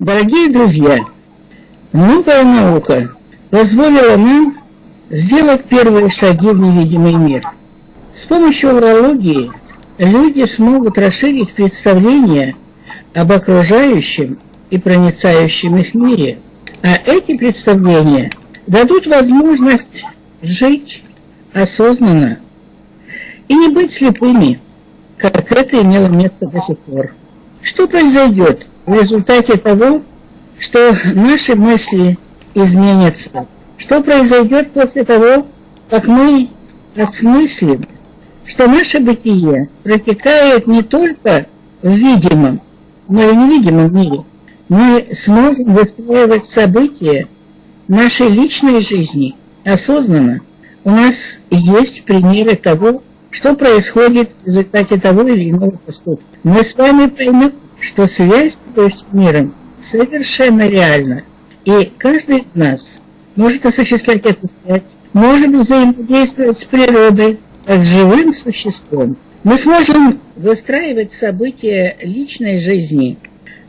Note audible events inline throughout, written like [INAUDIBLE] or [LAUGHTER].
Дорогие друзья, новая наука позволила нам сделать первые шаги в невидимый мир. С помощью урологии люди смогут расширить представление об окружающем и проницающем их мире. А эти представления дадут возможность жить осознанно и не быть слепыми, как это имело место до сих пор. Что произойдет в результате того, что наши мысли изменятся? Что произойдет после того, как мы осмыслим, что наше бытие протекает не только в видимом, но и невидимом мире? Мы сможем выстраивать события нашей личной жизни осознанно. У нас есть примеры того, что происходит в результате того или иного поступка. Мы с вами поймем, что связь с миром совершенно реальна. И каждый из нас может осуществлять эту связь, может взаимодействовать с природой, как живым существом. Мы сможем выстраивать события личной жизни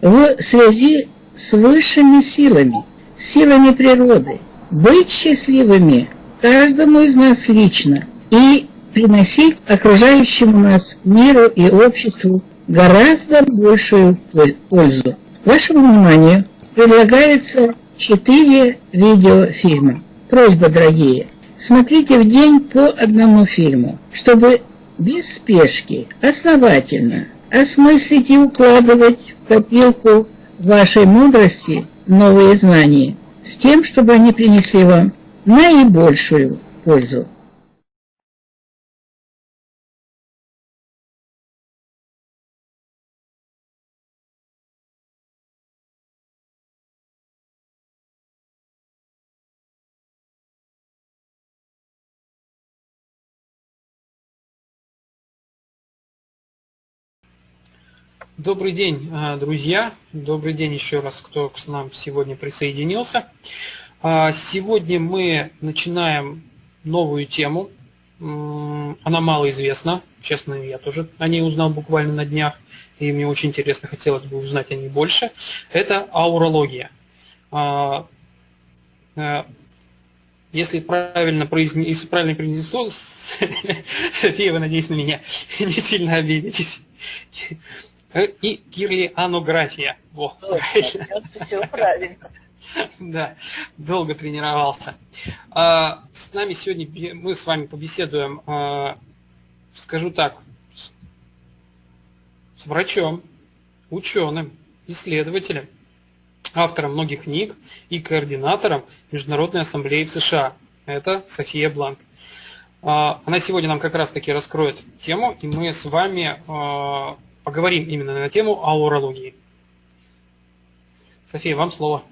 в связи с высшими силами, силами природы, быть счастливыми каждому из нас лично и приносить окружающему нас миру и обществу гораздо большую пользу. Вашему вниманию предлагается четыре видеофильма. Просьба, дорогие, смотрите в день по одному фильму, чтобы без спешки, основательно осмыслить и укладывать в копилку вашей мудрости новые знания, с тем, чтобы они принесли вам наибольшую пользу. Добрый день, а, друзья. Добрый день еще раз, кто к нам сегодня присоединился. А, сегодня мы начинаем новую тему. Она мало известна. Честно, я тоже о ней узнал буквально на днях. И мне очень интересно, хотелось бы узнать о ней больше. Это аурология. А, если правильно произнесу, если правильно произнесу, София, вы, надеюсь, на меня [LAUGHS] не сильно обидитесь. Э, и кирлианография. Во, Все правильно. Да, долго тренировался. А, с нами сегодня мы с вами побеседуем, а, скажу так, с врачом, ученым, исследователем, автором многих книг и координатором Международной ассамблеи в США. Это София Бланк. А, она сегодня нам как раз таки раскроет тему, и мы с вами поговорим именно на тему аурологии. София, вам слово.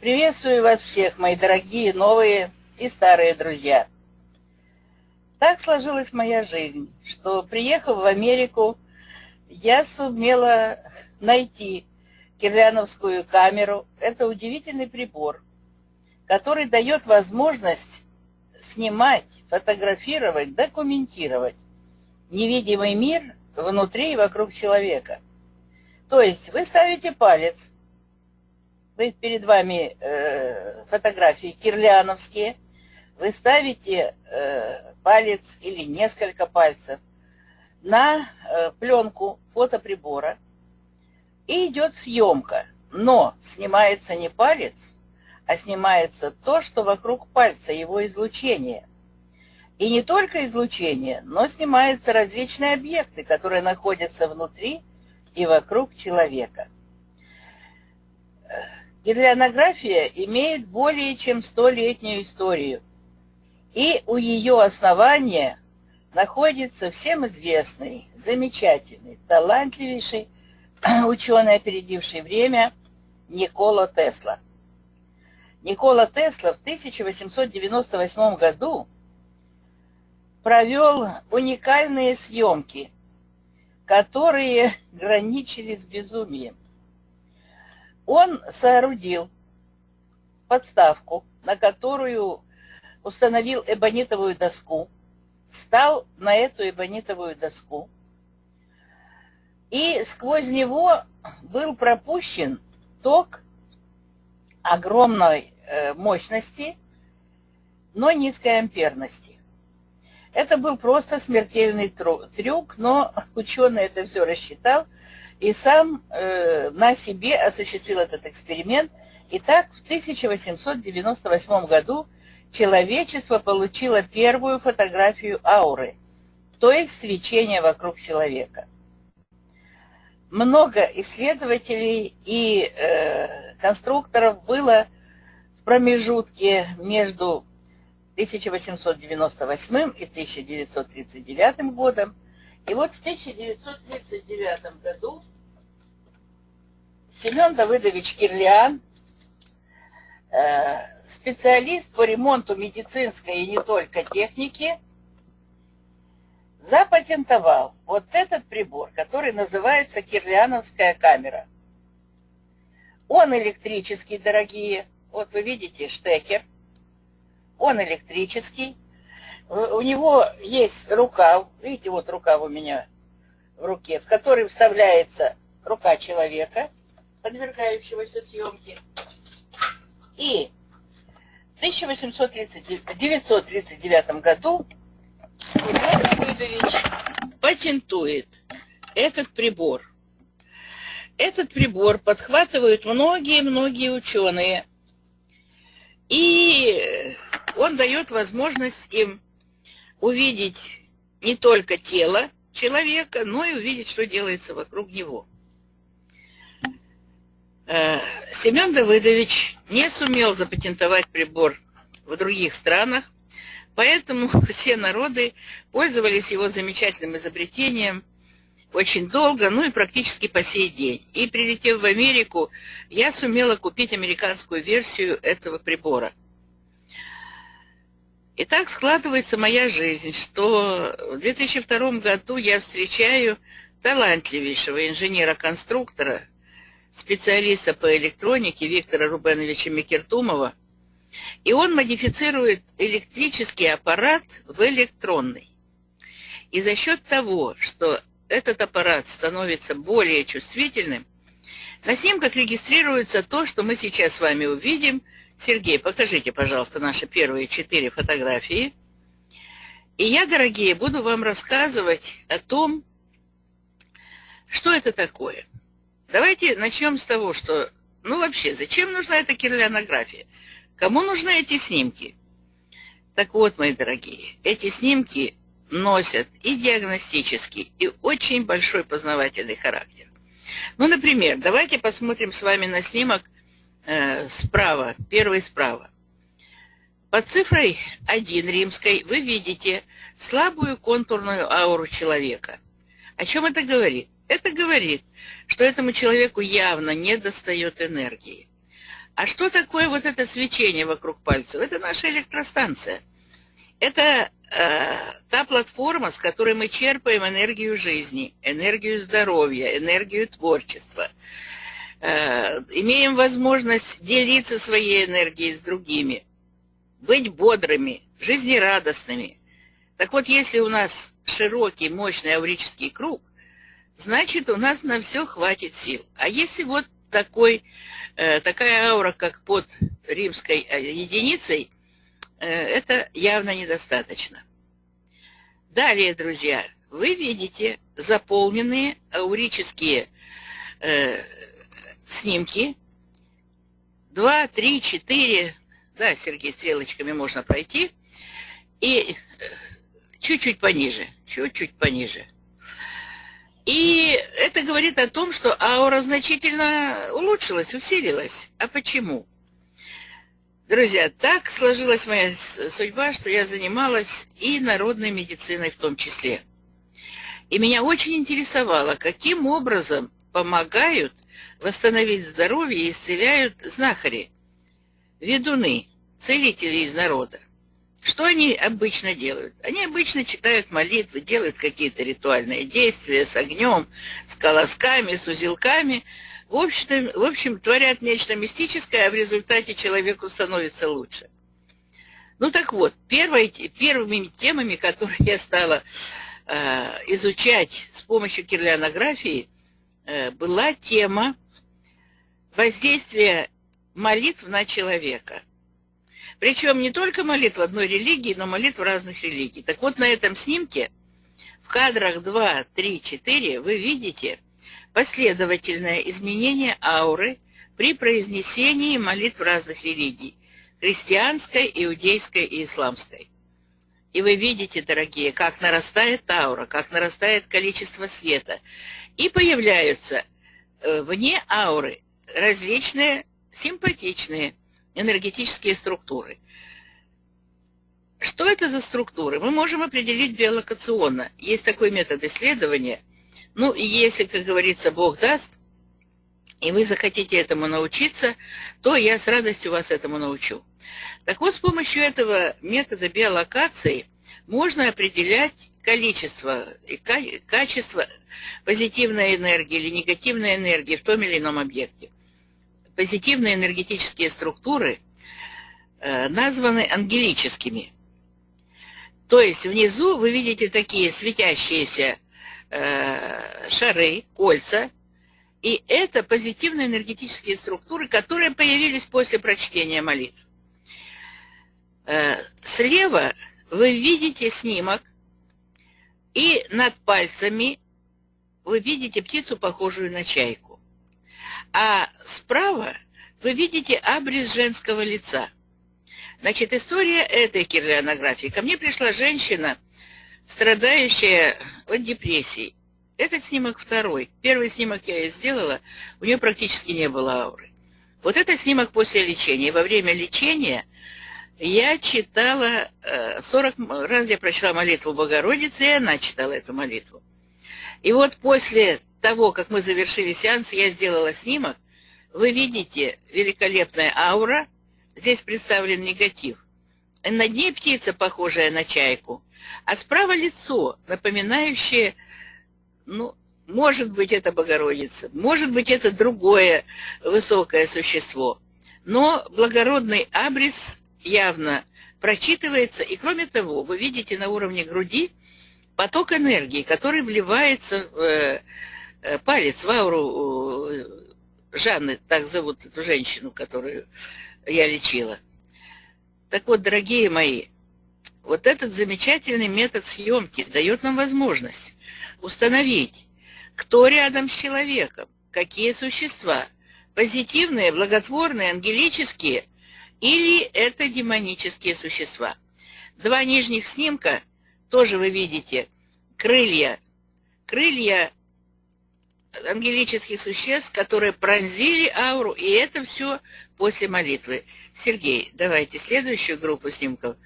Приветствую вас всех, мои дорогие новые и старые друзья. Так сложилась моя жизнь, что, приехав в Америку, я сумела найти кирляновскую камеру. Это удивительный прибор, который дает возможность снимать, фотографировать, документировать невидимый мир внутри и вокруг человека. То есть вы ставите палец, вы перед вами э, фотографии кирляновские, вы ставите э, палец или несколько пальцев на э, пленку фотоприбора, и идет съемка. Но снимается не палец, а снимается то, что вокруг пальца, его излучение – и не только излучение, но снимаются различные объекты, которые находятся внутри и вокруг человека. Гидрионография имеет более чем столетнюю историю, и у ее основания находится всем известный, замечательный, талантливейший [CLEARS THROAT] ученый, опередивший время, Никола Тесла. Никола Тесла в 1898 году провел уникальные съемки, которые граничили с безумием. Он соорудил подставку, на которую установил эбонитовую доску, встал на эту эбонитовую доску, и сквозь него был пропущен ток огромной э, мощности, но низкой амперности. Это был просто смертельный трюк, но ученый это все рассчитал и сам э, на себе осуществил этот эксперимент. И так в 1898 году человечество получило первую фотографию ауры, то есть свечения вокруг человека. Много исследователей и э, конструкторов было в промежутке между 1898 и 1939 годом. И вот в 1939 году Семен Давыдович Кирлиан, э, специалист по ремонту медицинской и не только техники, запатентовал вот этот прибор, который называется кирлиановская камера. Он электрический, дорогие. Вот вы видите штекер. Он электрический. У него есть рукав. Видите, вот рукав у меня в руке, в который вставляется рука человека, подвергающегося съемке. И в 1839 году Семен Давыдович патентует этот прибор. Этот прибор подхватывают многие-многие ученые. И он дает возможность им увидеть не только тело человека, но и увидеть, что делается вокруг него. Э, Семен Давыдович не сумел запатентовать прибор в других странах, поэтому [LAUGHS] все народы пользовались его замечательным изобретением очень долго, ну и практически по сей день. И прилетев в Америку, я сумела купить американскую версию этого прибора. И так складывается моя жизнь, что в 2002 году я встречаю талантливейшего инженера-конструктора – специалиста по электронике Виктора Рубеновича Микертумова, и он модифицирует электрический аппарат в электронный. И за счет того, что этот аппарат становится более чувствительным, на снимках регистрируется то, что мы сейчас с вами увидим. Сергей, покажите, пожалуйста, наши первые четыре фотографии. И я, дорогие, буду вам рассказывать о том, что это такое – Давайте начнем с того, что, ну вообще, зачем нужна эта кирлянография? Кому нужны эти снимки? Так вот, мои дорогие, эти снимки носят и диагностический, и очень большой познавательный характер. Ну, например, давайте посмотрим с вами на снимок э, справа, первый справа. Под цифрой 1 римской вы видите слабую контурную ауру человека. О чем это говорит? Это говорит, что этому человеку явно не достает энергии. А что такое вот это свечение вокруг пальцев? Это наша электростанция. Это э, та платформа, с которой мы черпаем энергию жизни, энергию здоровья, энергию творчества. Э, имеем возможность делиться своей энергией с другими, быть бодрыми, жизнерадостными. Так вот, если у нас широкий, мощный аурический круг – значит, у нас на все хватит сил. А если вот такой, э, такая аура, как под римской э, единицей, это явно недостаточно. Далее, друзья, вы видите заполненные аурические снимки. Два, три, четыре, да, Сергей, стрелочками можно пройти. И э, чуть-чуть пониже, чуть-чуть пониже – и это говорит о том, что аура значительно улучшилась, усилилась. А почему? Друзья, так сложилась моя судьба, что я занималась и народной медициной в том числе. И меня очень интересовало, каким образом помогают восстановить здоровье исцеляют знахари, ведуны, целители из народа. Что они обычно делают? Они обычно читают молитвы, делают какие-то ритуальные действия с огнем, с колосками, с узелками. В общем, в общем, творят нечто мистическое, а в результате человеку становится лучше. Ну так вот, первой, первыми темами, которые я стала э, изучать с помощью кирлянографии, э, была тема воздействие молитв на человека. Причем не только молитв одной религии, но молитв разных религий. Так вот, на этом снимке в кадрах 2, 3, 4 вы видите последовательное изменение ауры при произнесении молитв разных религий – христианской, иудейской и исламской. И вы видите, дорогие, как нарастает аура, как нарастает количество света. И появляются э, вне ауры различные симпатичные энергетические структуры. Что это за структуры? Мы можем определить биолокационно. Есть такой метод исследования. Ну, и если, как говорится, Бог даст, и вы захотите этому научиться, то я с радостью вас этому научу. Так вот, с помощью этого метода биолокации можно определять количество и качество позитивной энергии или негативной энергии в том или ином объекте позитивные энергетические структуры э, названы ангелическими. То есть внизу вы видите такие светящиеся э, шары, кольца, и это позитивные энергетические структуры, которые появились после прочтения молитв. Э, слева вы видите снимок, и над пальцами вы видите птицу, похожую на чайку. А справа вы видите абрис женского лица. Значит, история этой кирлианографии. Ко мне пришла женщина, страдающая от депрессии. Этот снимок второй. Первый снимок я ей сделала, у нее практически не было ауры. Вот это снимок после лечения. Во время лечения я читала, 40 э, раз я прочла молитву Богородицы, и она читала эту молитву. И вот после того, как мы завершили сеанс, я сделала снимок. Вы видите великолепная аура. Здесь представлен негатив. Над ней птица, похожая на чайку. А справа лицо, напоминающее, ну, может быть, это Богородица, может быть, это другое высокое существо. Но благородный абрис явно прочитывается. И кроме того, вы видите на уровне груди поток энергии, который вливается в Э, палец в ауру э, Жанны, так зовут эту женщину, которую я лечила. Так вот, дорогие мои, вот этот замечательный метод съемки дает нам возможность установить, кто рядом с человеком, какие существа, позитивные, благотворные, ангелические, или это демонические существа. Два нижних снимка, тоже вы видите, крылья. Крылья ангелических существ, которые пронзили ауру, и это все после молитвы. Сергей, давайте следующую группу снимков.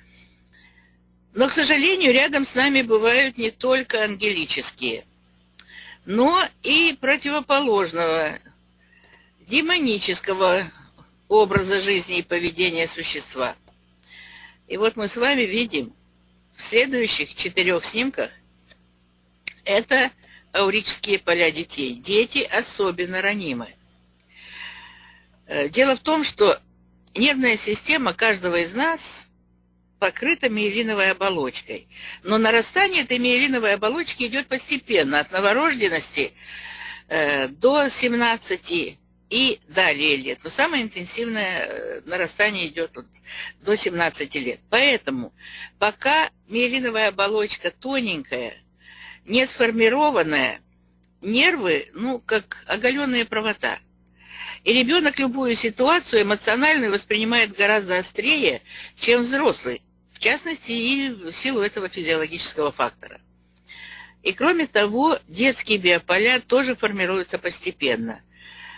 Но, к сожалению, рядом с нами бывают не только ангелические, но и противоположного, демонического образа жизни и поведения существа. И вот мы с вами видим в следующих четырех снимках это аурические поля детей. Дети особенно ранимы. Э, дело в том, что нервная система каждого из нас покрыта миелиновой оболочкой. Но нарастание этой миелиновой оболочки идет постепенно, от новорожденности э, до 17 и далее лет. Но самое интенсивное э, нарастание идет вот до 17 лет. Поэтому пока миелиновая оболочка тоненькая, не сформированная, нервы, ну, как оголенные провода. И ребенок любую ситуацию эмоционально воспринимает гораздо острее, чем взрослый, в частности и в силу этого физиологического фактора. И кроме того, детские биополя тоже формируются постепенно.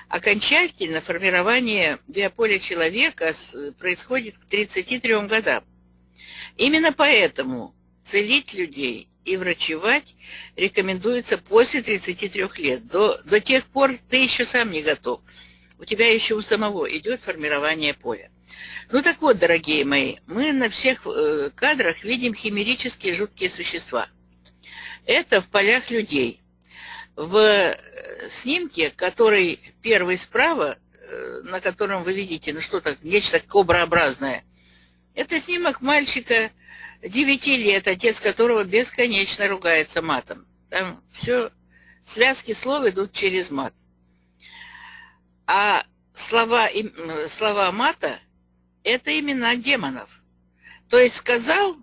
Окончательно формирование биополя человека происходит к 33 годам. Именно поэтому целить людей и врачевать рекомендуется после 33 лет. До, до тех пор ты еще сам не готов. У тебя еще у самого идет формирование поля. Ну так вот, дорогие мои, мы на всех э, кадрах видим химерические жуткие существа. Это в полях людей. В э, снимке, который первый справа, э, на котором вы видите, ну что-то, нечто коброобразное, это снимок мальчика девяти лет, отец которого бесконечно ругается матом. Там все, связки слов идут через мат. А слова, слова мата – это имена демонов. То есть сказал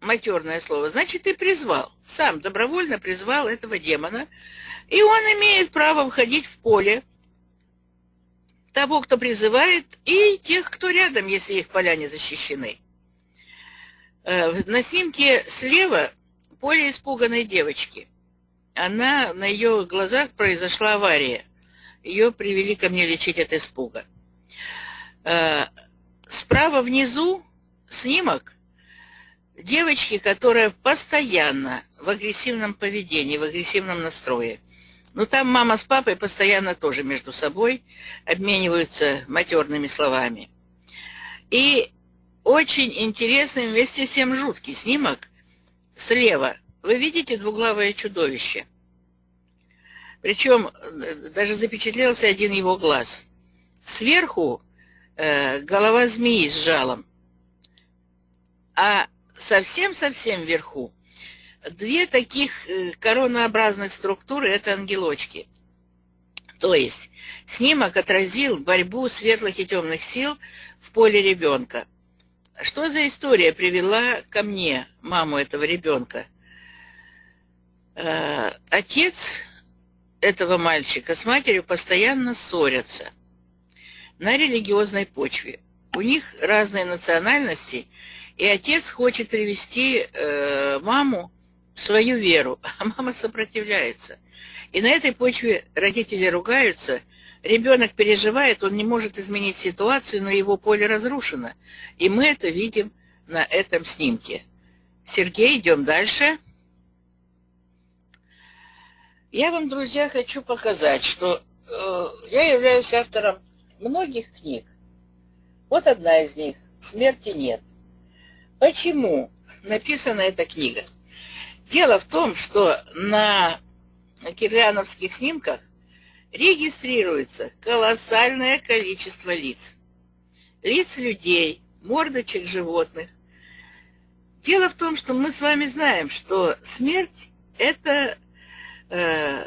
матерное слово, значит, и призвал. Сам добровольно призвал этого демона. И он имеет право входить в поле того, кто призывает, и тех, кто рядом, если их поля не защищены. Э, на снимке слева поле испуганной девочки. Она, на ее глазах произошла авария. Ее привели ко мне лечить от испуга. Э, справа внизу снимок девочки, которая постоянно в агрессивном поведении, в агрессивном настрое. Ну, там мама с папой постоянно тоже между собой обмениваются матерными словами. И очень интересный, вместе с тем жуткий снимок слева. Вы видите двуглавое чудовище? Причем э, даже запечатлелся один его глаз. Сверху э, голова змеи с жалом. А совсем-совсем вверху две таких э, коронообразных структуры – это ангелочки. То есть снимок отразил борьбу светлых и темных сил в поле ребенка. Что за история привела ко мне маму этого ребенка? Э, отец этого мальчика с матерью постоянно ссорятся на религиозной почве. У них разные национальности, и отец хочет привести э, маму в свою веру, [LAUGHS] а мама сопротивляется. И на этой почве родители ругаются, ребенок переживает, он не может изменить ситуацию, но его поле разрушено. И мы это видим на этом снимке. Сергей, идем дальше. Я вам, друзья, хочу показать, что э, я являюсь автором многих книг. Вот одна из них «Смерти нет». Почему написана эта книга? Дело в том, что на кирляновских снимках регистрируется колоссальное количество лиц. Лиц людей, мордочек животных. Дело в том, что мы с вами знаем, что смерть – это э,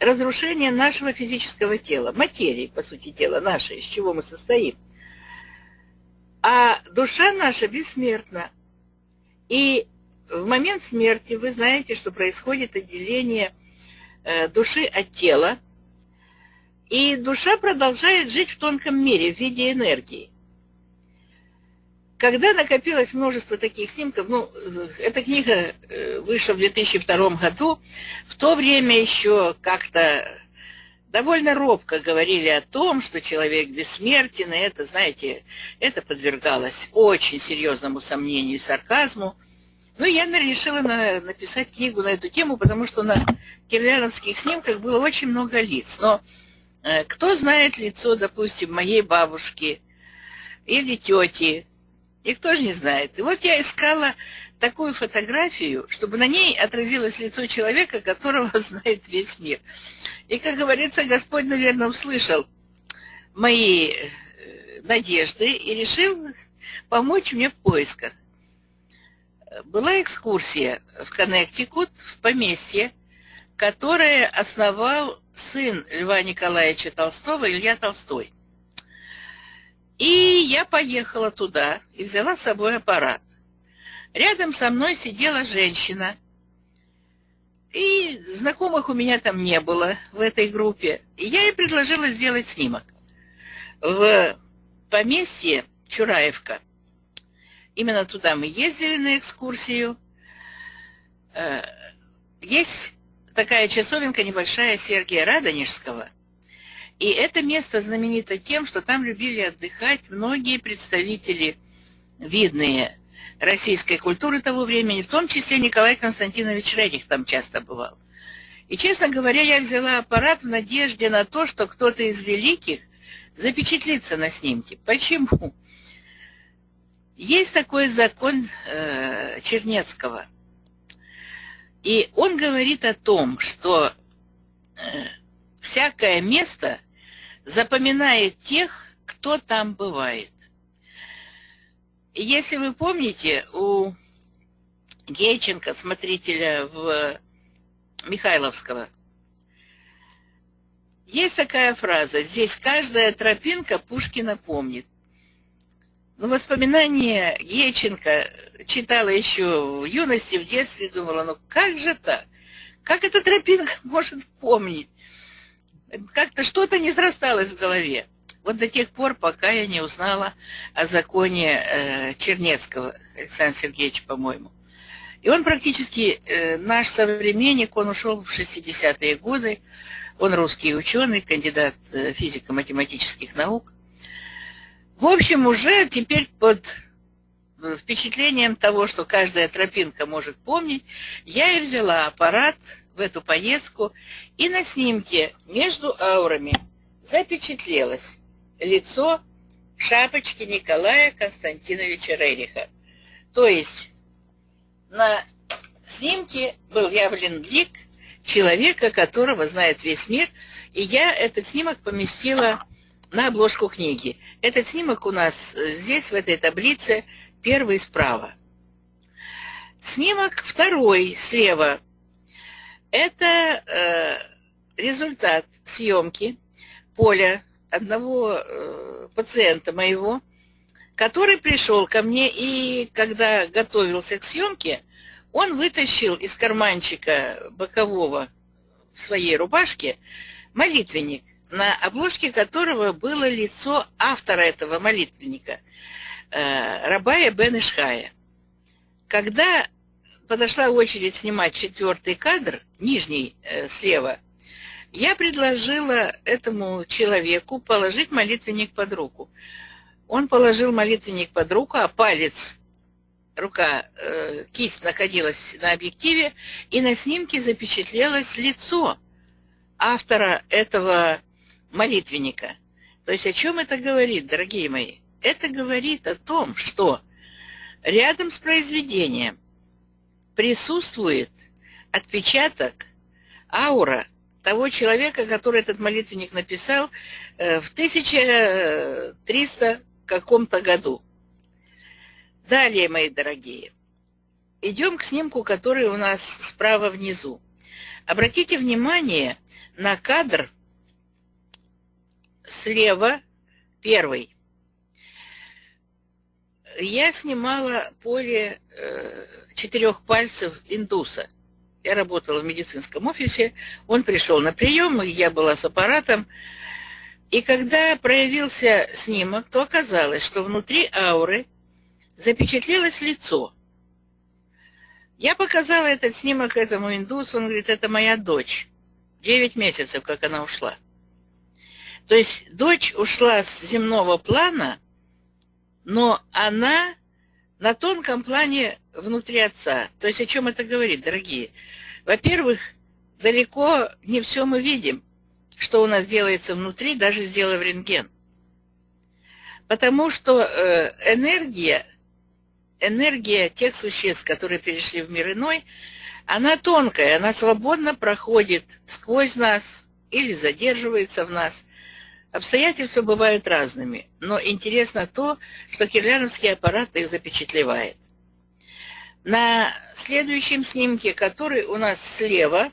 разрушение нашего физического тела, материи, по сути дела, нашей, из чего мы состоим. А душа наша бессмертна. И в момент смерти вы знаете, что происходит отделение э, души от тела, и душа продолжает жить в тонком мире в виде энергии. Когда накопилось множество таких снимков, ну, э, эта книга э, вышла в 2002 году, в то время еще как-то довольно робко говорили о том, что человек бессмертен, и это, знаете, это подвергалось очень серьезному сомнению и сарказму. Но я решила на, написать книгу на эту тему, потому что на кирляновских снимках было очень много лиц. Но кто знает лицо, допустим, моей бабушки или тети, и кто же не знает. И вот я искала такую фотографию, чтобы на ней отразилось лицо человека, которого [LAUGHS] знает весь мир. И, как говорится, Господь, наверное, услышал мои э, надежды и решил помочь мне в поисках. Была экскурсия в Коннектикут, в поместье, которое основал сын Льва Николаевича Толстого, Илья Толстой. И я поехала туда и взяла с собой аппарат. Рядом со мной сидела женщина. И знакомых у меня там не было в этой группе. И я ей предложила сделать снимок. В поместье Чураевка. Именно туда мы ездили на экскурсию. Э, есть такая часовенка небольшая Сергия Радонежского. И это место знаменито тем, что там любили отдыхать многие представители видные российской культуры того времени, в том числе Николай Константинович Рерих там часто бывал. И, честно говоря, я взяла аппарат в надежде на то, что кто-то из великих запечатлится на снимке. Почему? Есть такой закон э, Чернецкого. И он говорит о том, что э, всякое место запоминает тех, кто там бывает. Если вы помните, у Гейченко, смотрителя в Михайловского, Есть такая фраза «Здесь каждая тропинка Пушкина помнит». Ну, воспоминания Еченко читала еще в юности, в детстве, думала, ну как же так? Как эта тропинка [LAUGHS] может помнить? Как-то что-то не срасталось в голове. Вот до тех пор, пока я не узнала о законе э, Чернецкого, Александра Сергеевича, по-моему. И он практически э, наш современник, он ушел в 60-е годы, он русский ученый, кандидат э, физико-математических наук. В общем, уже теперь под э, впечатлением того, что каждая тропинка может помнить, я и взяла аппарат в эту поездку, и на снимке между аурами запечатлелось лицо шапочки Николая Константиновича Рериха. То есть на снимке был явлен лик человека, которого знает весь мир, и я этот снимок поместила на обложку книги. Этот снимок у нас здесь, в этой таблице, первый справа. Снимок второй слева. Это э, результат съемки поля одного э, пациента моего, который пришел ко мне и когда готовился к съемке, он вытащил из карманчика бокового в своей рубашке молитвенник, на обложке которого было лицо автора этого молитвенника, э, Рабая Бен Ишхая. Когда подошла очередь снимать четвертый кадр, нижний э, слева, я предложила этому человеку положить молитвенник под руку. Он положил молитвенник под руку, а палец, рука, э, кисть находилась на объективе, и на снимке запечатлелось лицо автора этого молитвенника. То есть о чем это говорит, дорогие мои? Это говорит о том, что рядом с произведением присутствует отпечаток, аура того человека, который этот молитвенник написал э, в 1300 каком-то году. Далее, мои дорогие, идем к снимку, который у нас справа внизу. Обратите внимание на кадр слева первый. Я снимала поле э, четырех пальцев индуса – я работала в медицинском офисе, он пришел на прием, я была с аппаратом, и когда проявился снимок, то оказалось, что внутри ауры запечатлелось лицо. Я показала этот снимок этому индусу, он говорит, это моя дочь. Девять месяцев, как она ушла. То есть дочь ушла с земного плана, но она на тонком плане внутри отца. То есть о чем это говорит, дорогие? Во-первых, далеко не все мы видим, что у нас делается внутри, даже сделав рентген. Потому что э, энергия, энергия тех существ, которые перешли в мир иной, она тонкая, она свободно проходит сквозь нас или задерживается в нас. Обстоятельства бывают разными, но интересно то, что кирляновский аппарат их запечатлевает. На следующем снимке, который у нас слева,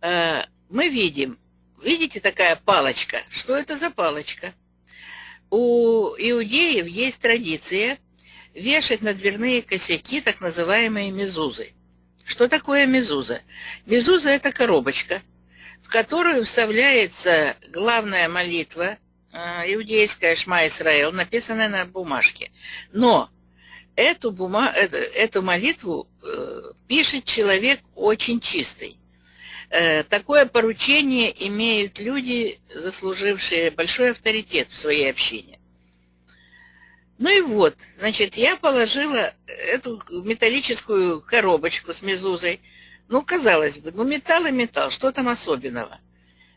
э, мы видим, видите такая палочка? Что это за палочка? У иудеев есть традиция вешать на дверные косяки так называемые мезузы. Что такое мезуза? Мезуза – это коробочка, в которую вставляется главная молитва, э, иудейская Шма Исраил, написанная на бумажке. Но эту, бума... эту, эту молитву э, пишет человек очень чистый. Э, такое поручение имеют люди, заслужившие большой авторитет в своей общине. Ну и вот, значит, я положила эту металлическую коробочку с мезузой. Ну, казалось бы, ну металл и металл, что там особенного?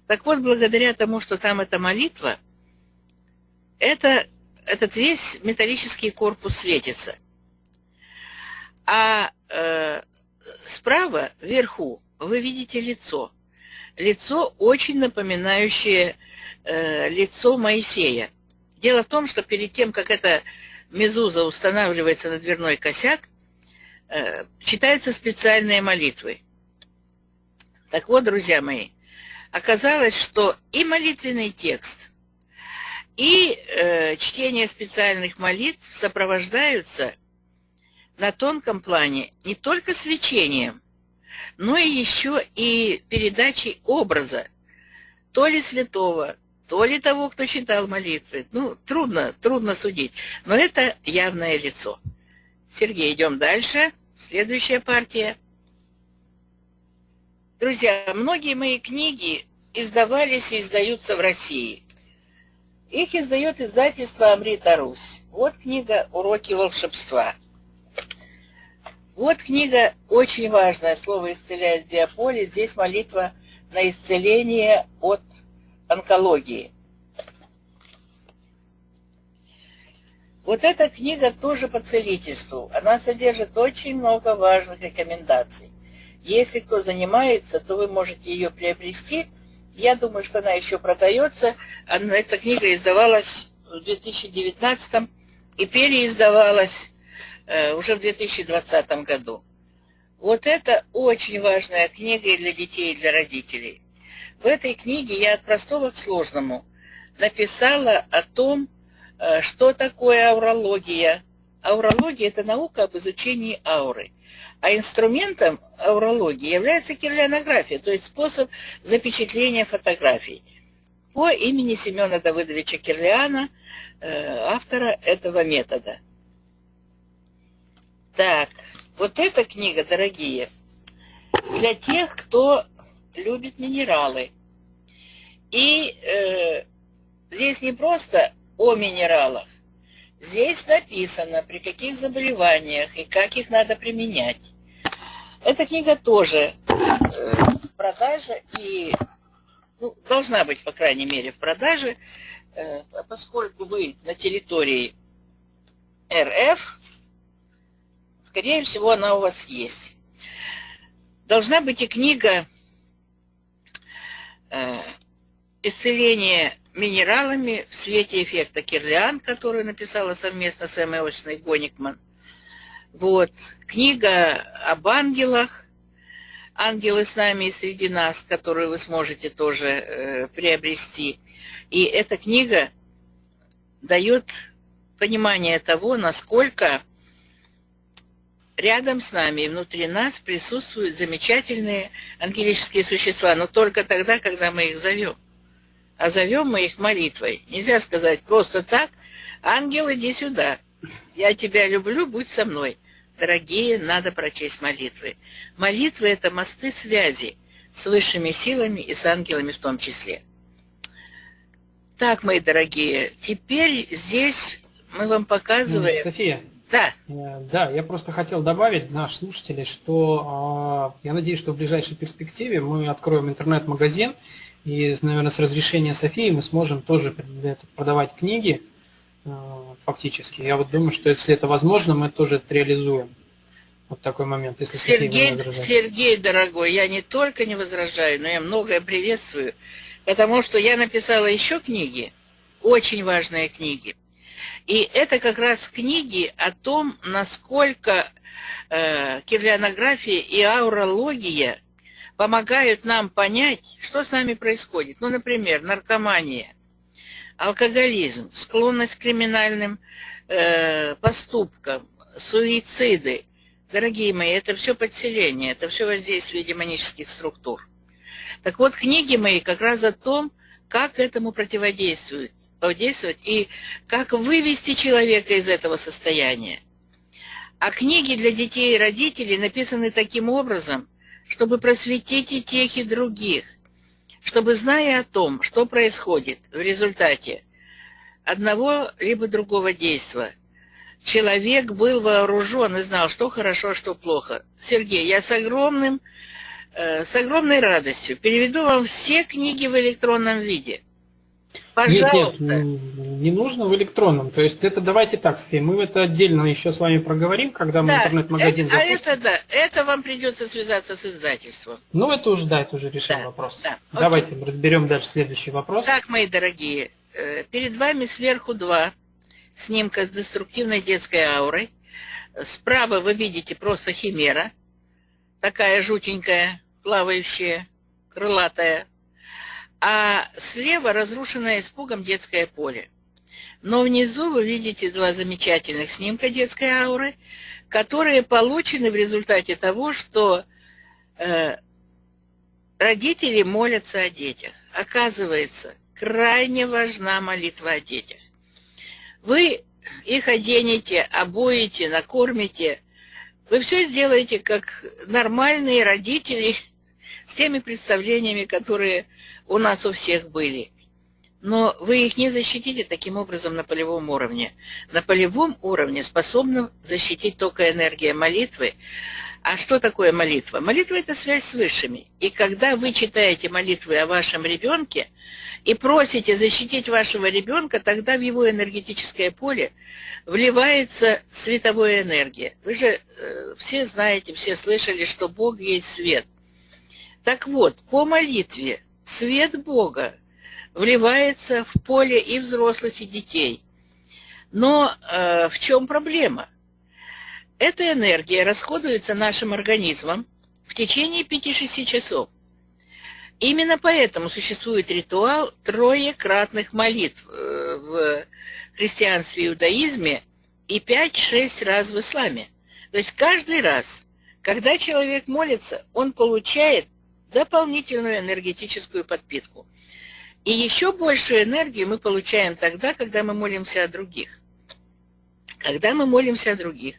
Так вот, благодаря тому, что там эта молитва, это, этот весь металлический корпус светится – а э, справа, вверху, вы видите лицо. Лицо, очень напоминающее э, лицо Моисея. Дело в том, что перед тем, как эта мезуза устанавливается на дверной косяк, читаются специальные молитвы. Так вот, друзья мои, оказалось, что и молитвенный текст, и э, чтение специальных молитв сопровождаются на тонком плане не только свечением, но и еще и передачей образа, то ли святого, то ли того, кто читал молитвы. Ну, трудно, трудно судить, но это явное лицо. Сергей, идем дальше. Следующая партия. Друзья, многие мои книги издавались и издаются в России. Их издает издательство «Амрита Русь». Вот книга «Уроки волшебства». Вот книга очень важная. Слово исцеляет биополе. Здесь молитва на исцеление от онкологии. Вот эта книга тоже по целительству. Она содержит очень много важных рекомендаций. Если кто занимается, то вы можете ее приобрести. Я думаю, что она еще продается. Она, эта книга издавалась в 2019 и переиздавалась Э, уже в 2020 году. Вот это очень важная книга и для детей, и для родителей. В этой книге я от простого к сложному написала о том, что такое аурология. Аурология – это наука об изучении ауры. А инструментом аурологии является кирлянография, то есть способ запечатления фотографий. По имени Семена Давыдовича Кирлиана, э, автора этого метода – так, вот эта книга, дорогие, для тех, кто любит минералы. И э, здесь не просто о минералах. Здесь написано, при каких заболеваниях и как их надо применять. Эта книга тоже э, в продаже и ну, должна быть, по крайней мере, в продаже, э, поскольку вы на территории РФ, Скорее всего, она у вас есть. Должна быть и книга э, «Исцеление минералами в свете эффекта Кирлиан», которую написала совместно с Эммой Очной Гоникман. Вот. Книга об ангелах, «Ангелы с нами и среди нас», которую вы сможете тоже э, приобрести. И эта книга дает понимание того, насколько рядом с нами и внутри нас присутствуют замечательные ангелические существа, но только тогда, когда мы их зовем. А зовем мы их молитвой. Нельзя сказать просто так, ангел, иди сюда, я тебя люблю, будь со мной. Дорогие, надо прочесть молитвы. Молитвы – это мосты связи с высшими силами и с ангелами в том числе. Так, мои дорогие, теперь здесь мы вам показываем... София, да. Э, да, я просто хотел добавить для наших слушателей, что а, я надеюсь, что в ближайшей перспективе мы откроем интернет-магазин, и, наверное, с разрешения Софии мы сможем тоже продавать книги э, фактически. Я вот думаю, что если это возможно, мы тоже это реализуем. Вот такой момент, если Сергей, Сергей, дорогой, я не только не возражаю, но я многое приветствую, потому что я написала еще книги, очень важные книги. И это как раз книги о том, насколько э, кирлянография и аурология помогают нам понять, что с нами происходит. Ну, например, наркомания, алкоголизм, склонность к криминальным э, поступкам, суициды. Дорогие мои, это все подселение, это все воздействие демонических структур. Так вот, книги мои как раз о том, как этому противодействовать действовать и как вывести человека из этого состояния. А книги для детей и родителей написаны таким образом, чтобы просветить и тех, и других, чтобы, зная о том, что происходит в результате одного либо другого действия, человек был вооружен и знал, что хорошо, что плохо. Сергей, я с огромным, э, с огромной радостью переведу вам все книги в электронном виде – Пожалуйста. Нет, нет, не нужно в электронном. То есть это давайте так, София, мы это отдельно еще с вами проговорим, когда мы да, интернет-магазин это, запустим. А это да, это вам придется связаться с издательством. Ну это уже, да, это уже решим да, вопрос. Да, давайте окей. разберем дальше следующий вопрос. Так, мои дорогие, э, перед вами сверху два снимка с деструктивной детской аурой. Справа вы видите просто химера, такая жутенькая, плавающая, крылатая. А слева разрушенное испугом детское поле. Но внизу вы видите два замечательных снимка детской ауры, которые получены в результате того, что э, родители молятся о детях. Оказывается, крайне важна молитва о детях. Вы их оденете, обуете, накормите. Вы все сделаете как нормальные родители с теми представлениями, которые у нас у всех были. Но вы их не защитите таким образом на полевом уровне. На полевом уровне способна защитить только энергия молитвы, а что такое молитва? Молитва – это связь с высшими. И когда вы читаете молитвы о вашем ребенке и просите защитить вашего ребенка, тогда в его энергетическое поле вливается световая энергия. Вы же э, все знаете, все слышали, что Бог есть свет. Так вот, по молитве свет Бога вливается в поле и взрослых, и детей. Но э, в чем проблема? Эта энергия расходуется нашим организмом в течение 5-6 часов. Именно поэтому существует ритуал троекратных молитв э, в христианстве и иудаизме и 5-6 раз в исламе. То есть каждый раз, когда человек молится, он получает дополнительную энергетическую подпитку. И еще большую энергию мы получаем тогда, когда мы молимся о других. Когда мы молимся о других,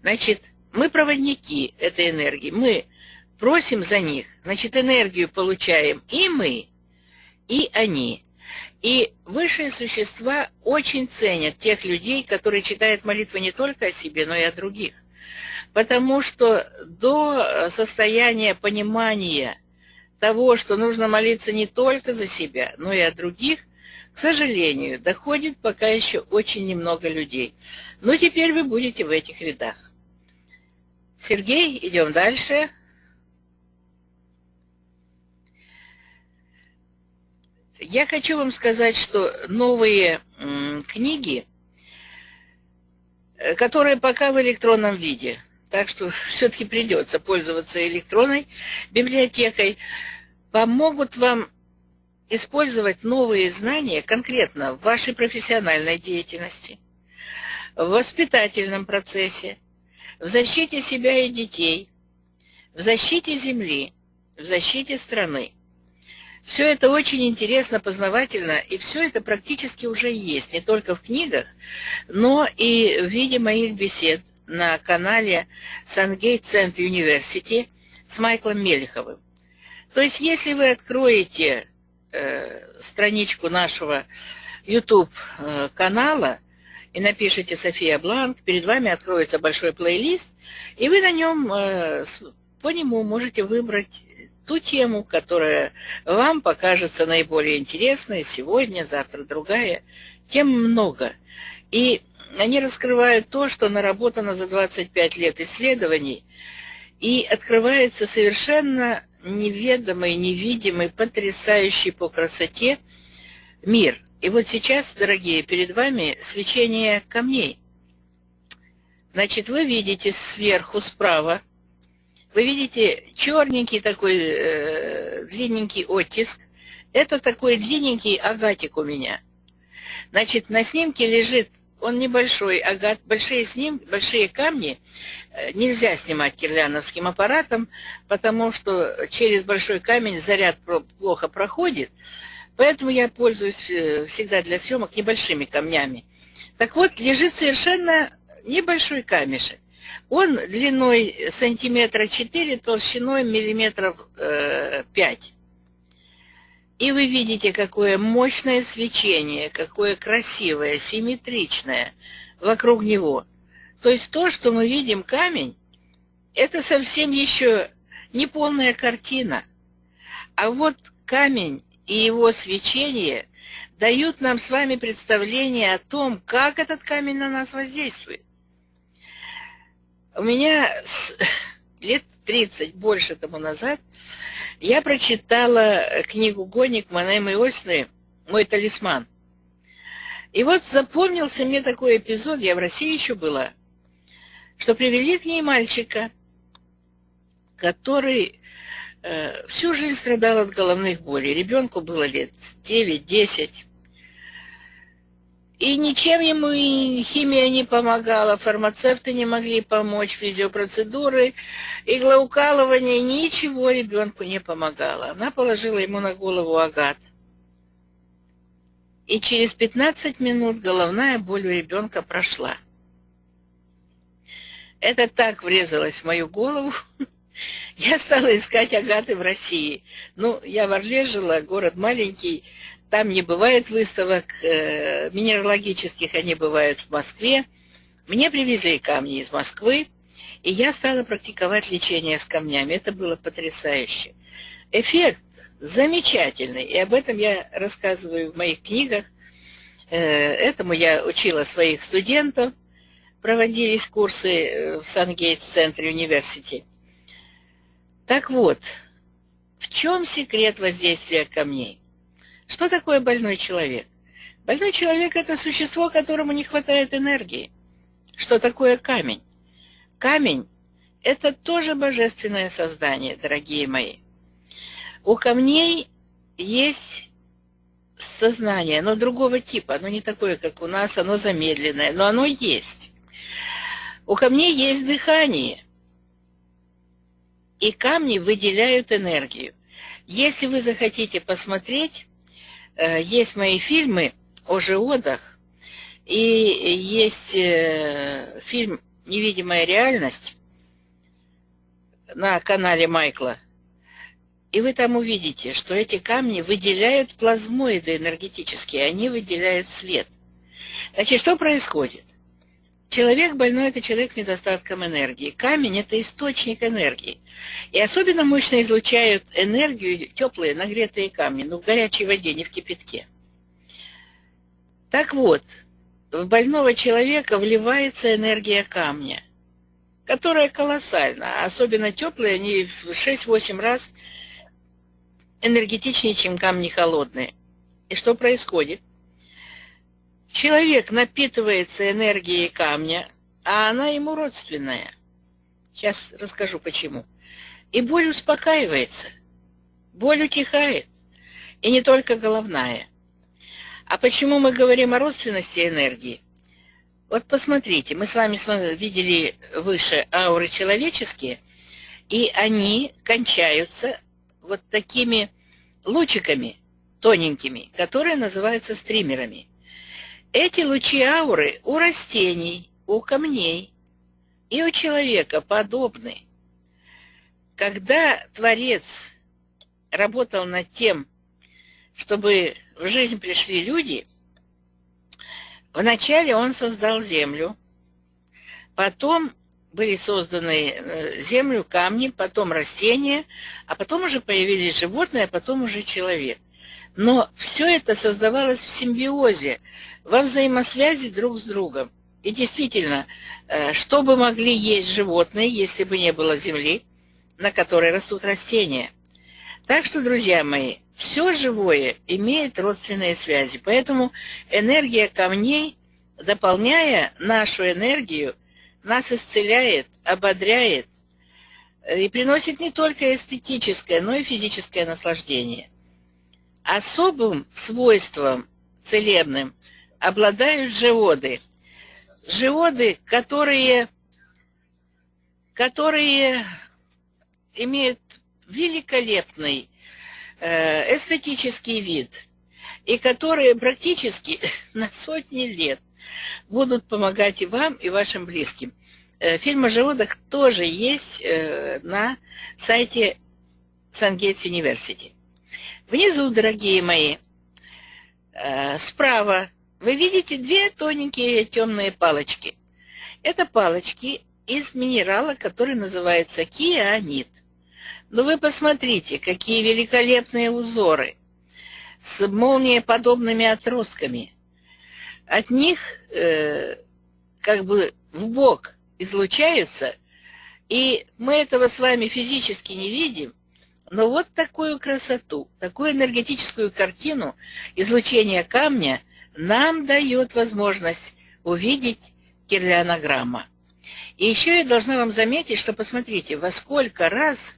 значит, мы проводники этой энергии, мы просим за них, значит, энергию получаем и мы, и они. И высшие существа очень ценят тех людей, которые читают молитвы не только о себе, но и о других. Потому что до состояния понимания того, что нужно молиться не только за себя, но и о других, к сожалению, доходит пока еще очень немного людей. Но теперь вы будете в этих рядах. Сергей, идем дальше. Я хочу вам сказать, что новые книги, э, которые пока в электронном виде, так что все-таки придется пользоваться электронной библиотекой, помогут вам использовать новые знания конкретно в вашей профессиональной деятельности, в воспитательном процессе, в защите себя и детей, в защите Земли, в защите страны. Все это очень интересно, познавательно, и все это практически уже есть, не только в книгах, но и в виде моих бесед на канале Сангейт Центр Университи с Майклом Мелеховым. То есть, если вы откроете э, страничку нашего YouTube э, и напишите София Бланк, перед вами откроется большой плейлист, и вы на нем, э, по нему можете выбрать ту тему, которая вам покажется наиболее интересной сегодня, завтра другая. Тем много. И они раскрывают то, что наработано за 25 лет исследований, и открывается совершенно неведомый, невидимый, потрясающий по красоте мир. И вот сейчас, дорогие, перед вами свечение камней. Значит, вы видите сверху, справа, вы видите черненький такой э, длинненький оттиск. Это такой длинненький агатик у меня. Значит, на снимке лежит он небольшой, агат, большие сним, большие камни э, нельзя снимать кирляновским аппаратом, потому что через большой камень заряд плохо проходит, поэтому я пользуюсь э, всегда для съемок небольшими камнями. Так вот, лежит совершенно небольшой камешек. Он длиной сантиметра 4, толщиной миллиметров э, 5. И вы видите, какое мощное свечение, какое красивое, симметричное вокруг него. То есть то, что мы видим камень, это совсем еще не полная картина. А вот камень и его свечение дают нам с вами представление о том, как этот камень на нас воздействует. У меня с [LAUGHS] лет 30, больше тому назад, я прочитала книгу «Гоник» Манемы Осны «Мой талисман». И вот запомнился мне такой эпизод, я в России еще была, что привели к ней мальчика, который э, всю жизнь страдал от головных болей. Ребенку было лет 9-10. И ничем ему и химия не помогала, фармацевты не могли помочь, физиопроцедуры, иглоукалывание, ничего ребенку не помогало. Она положила ему на голову агат. И через 15 минут головная боль у ребенка прошла. Это так врезалось в мою голову. [LAUGHS] Я стала искать агаты в России. Ну, я в Орле жила, город маленький, там не бывает выставок э, минералогических, они бывают в Москве. Мне привезли камни из Москвы, и я стала практиковать лечение с камнями. Это было потрясающе. Эффект замечательный, и об этом я рассказываю в моих книгах. Э, этому я учила своих студентов. Проводились курсы э, в Сан-Гейтс-центре университета. Так вот, в чем секрет воздействия камней? Что такое больной человек? Больной человек – это существо, которому не хватает энергии. Что такое камень? Камень – это тоже божественное создание, дорогие мои. У камней есть сознание, но другого типа. Оно не такое, как у нас, оно замедленное, но оно есть. У камней есть дыхание, и камни выделяют энергию. Если вы захотите посмотреть, есть мои фильмы о животах, и есть э, фильм «Невидимая реальность» на канале Майкла. И вы там увидите, что эти камни выделяют плазмоиды энергетические, они выделяют свет. Значит, что происходит? Человек больной – это человек с недостатком энергии. Камень – это источник энергии. И особенно мощно излучают энергию теплые нагретые камни, но в горячей воде, не в кипятке. Так вот, в больного человека вливается энергия камня, которая колоссальна. Особенно теплые, они в 6-8 раз энергетичнее, чем камни холодные. И что происходит? Человек напитывается энергией камня, а она ему родственная. Сейчас расскажу почему. И боль успокаивается, боль утихает, и не только головная. А почему мы говорим о родственности энергии? Вот посмотрите, мы с вами видели выше ауры человеческие, и они кончаются вот такими лучиками тоненькими, которые называются стримерами. Эти лучи ауры у растений, у камней и у человека подобны. Когда Творец работал над тем, чтобы в жизнь пришли люди, вначале он создал землю, потом были созданы э, землю, камни, потом растения, а потом уже появились животные, а потом уже человек. Но все это создавалось в симбиозе, во взаимосвязи друг с другом. И действительно, э, что бы могли есть животные, если бы не было земли, на которой растут растения? Так что, друзья мои, все живое имеет родственные связи. Поэтому энергия камней, дополняя нашу энергию, нас исцеляет, ободряет э, и приносит не только эстетическое, но и физическое наслаждение. Особым свойством целебным обладают живоды. Живоды, которые, которые имеют великолепный э, эстетический вид и которые практически [LAUGHS] на сотни лет будут помогать и вам, и вашим близким. Э, фильм о живодах тоже есть э, на сайте Сангейтс Университи. Внизу, дорогие мои, э, справа вы видите две тоненькие темные палочки. Это палочки из минерала, который называется кианит. Но вы посмотрите, какие великолепные узоры с молниеподобными отростками. От них э, как бы в бок излучаются, и мы этого с вами физически не видим, но вот такую красоту, такую энергетическую картину излучения камня нам дает возможность увидеть кирлянограмма. И еще я должна вам заметить, что посмотрите, во сколько раз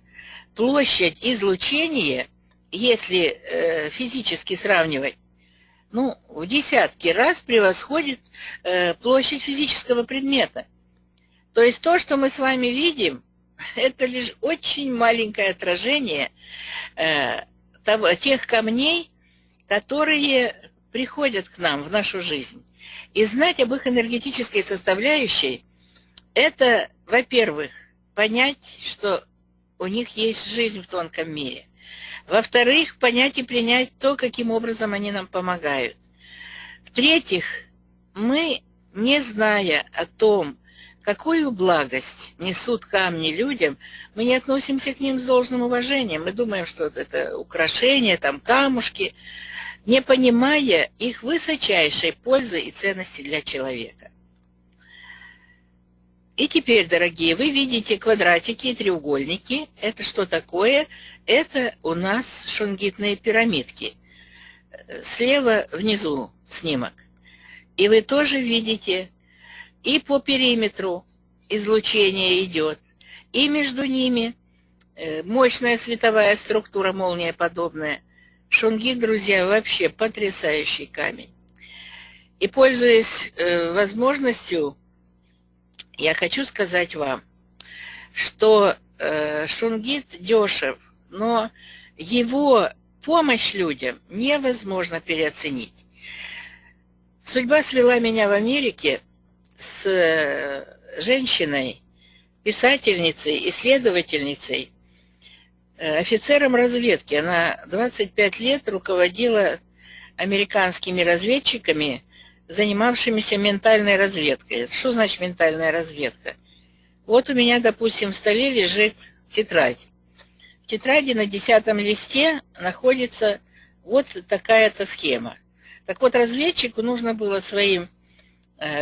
площадь излучения, если э, физически сравнивать, ну, в десятки раз превосходит э, площадь физического предмета. То есть то, что мы с вами видим, это лишь очень маленькое отражение э, того, тех камней, которые приходят к нам в нашу жизнь. И знать об их энергетической составляющей – это, во-первых, понять, что у них есть жизнь в тонком мире. Во-вторых, понять и принять то, каким образом они нам помогают. В-третьих, мы, не зная о том, какую благость несут камни людям, мы не относимся к ним с должным уважением. Мы думаем, что это украшения, там камушки, не понимая их высочайшей пользы и ценности для человека. И теперь, дорогие, вы видите квадратики и треугольники. Это что такое? Это у нас шунгитные пирамидки. Слева внизу снимок. И вы тоже видите, и по периметру излучение идет, и между ними э, мощная световая структура, молния подобная. Шунгит, друзья, вообще потрясающий камень. И пользуясь э, возможностью я хочу сказать вам, что э, Шунгит дешев, но его помощь людям невозможно переоценить. Судьба свела меня в Америке с э, женщиной, писательницей, исследовательницей, э, офицером разведки. Она 25 лет руководила американскими разведчиками занимавшимися ментальной разведкой. Что значит ментальная разведка? Вот у меня, допустим, в столе лежит тетрадь. В тетради на десятом листе находится вот такая-то схема. Так вот, разведчику нужно было своим